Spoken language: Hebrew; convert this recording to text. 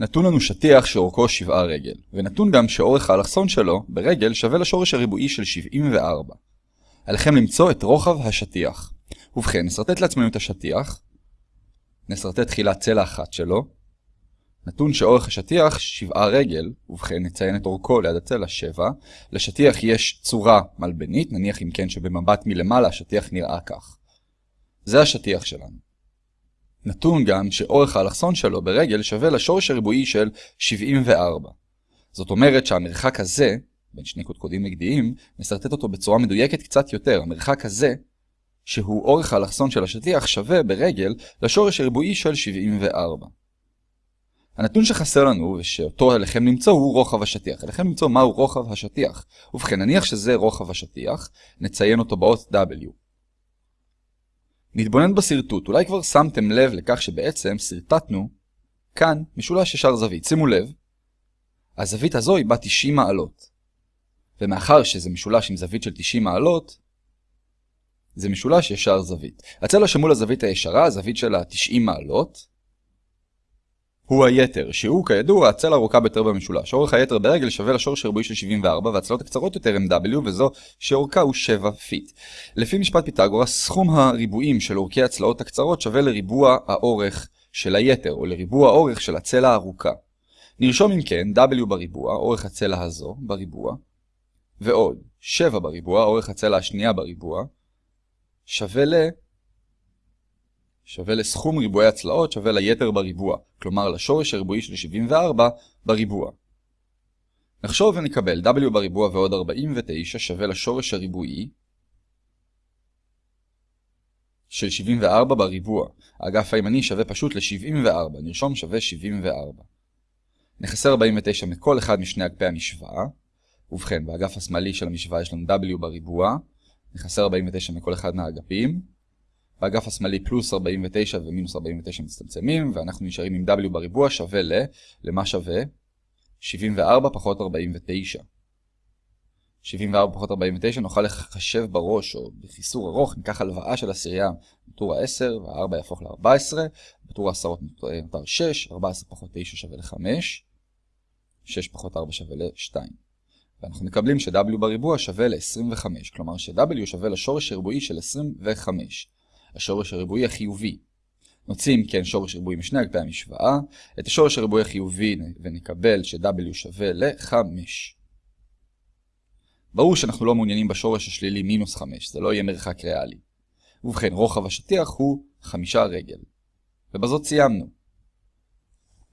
נתון לנו שטיח שאורכו 7 רגל, ונתון גם שאורך האלכסון שלו ברגל שווה לשורש הריבועי של 74. עליכם למצוא את רוחב השטיח. ובכן, נסרטט לעצמנו את השטיח. נסרטט תחילה צלע אחת שלו. נתון שאורך השטיח 7 רגל, ובכן נציין את אורכו ליד הצלע 7. לשטיח יש צורה מלבנית, נניח אם כן שבמבט מלמעלה השטיח נראה כך. זה השטיח שלנו. נתון גם שאורך האלכסון שלו ברגל שווה לשורש הריבועי של 74. זאת אומרת שהמרחק הזה, בין שני קודקודים נגדיים, נסרטט אותו בצורה מדויקת קצת יותר. המרחק הזה, שהוא אורך האלכסון של השטיח, שווה ברגל לשורש הריבועי של 74. הנתון שחסר לנו, ושאותו עליכם למצוא, הוא רוחב השטיח. עליכם למצוא מהו רוחב השטיח. ובכן, נניח שזה רוחב השטיח, נציין אותו באות W. נתבונן בשרטוט, אולי כבר שמתם לב לכך שבעצם שרטטנו כאן משולש ישר זווית. שימו לב, הזווית הזו היא בת 90 מעלות. ומאחר שזה משולש עם זווית של 90 מעלות, זה משולש ישר זווית. הצלע שמול הזווית הישרה, הזווית של ה-90 מעלות, הוא היתר, שהוא כידוע הצלע הארוכה ביותר במשולש. אורך היתר ברגל שווה לשורש הריבועי של 74, והצלעות הקצרות יותר הם W, וזו שאורכה הוא 7 feet. לפי משפט פיתגורס, סכום הריבועים של אורכי הצלעות הקצרות שווה לריבוע האורך של היתר, או לריבוע האורך של הצלע הארוכה. נרשום אם כן W בריבוע, אורך הצלע הזו, בריבוע, ועוד 7 בריבוע, אורך הצלע השנייה בריבוע, שווה ל... שווה לסכום ריבועי הצלעות שווה ליתר בריבוע, כלומר לשורש הריבועי של 74 בריבוע. נחשוב ונקבל w בריבוע ועוד 49 שווה לשורש הריבועי של 74 בריבוע. האגף הימני שווה פשוט ל-74, נרשום שווה 74. נחסר 49 מכל אחד משני אגפי המשוואה. ובכן, באגף השמאלי של המשוואה יש לנו w בריבוע, נחסר 49 מכל אחד מהאגפים. באגף השמאלי פלוס 49 ומינוס 49 מצטמצמים, ואנחנו נשארים עם w בריבוע שווה ל... למה שווה? 74 פחות 49. 74 פחות 49 נוכל לחשב בראש או בחיסור ארוך, ניקח הלוואה של עשירייה בטור ה-10 וה-4 יהפוך ל-14, בטור העשרות נותר 6, 14 פחות 9 שווה ל-5, 6 פחות 4 שווה ל-2. ואנחנו מקבלים ש-w בריבוע שווה ל-25, כלומר ש-w שווה לשורש הריבועי של 25. השורש הריבועי החיובי. נוציא אם כן שורש ריבועי משני אגפי המשוואה, את השורש הריבועי החיובי ונקבל ש-w שווה ל-5. ברור שאנחנו לא מעוניינים בשורש השלילי מינוס 5, זה לא יהיה מרחק ריאלי. ובכן, רוחב השטיח הוא 5 רגל. ובזאת סיימנו.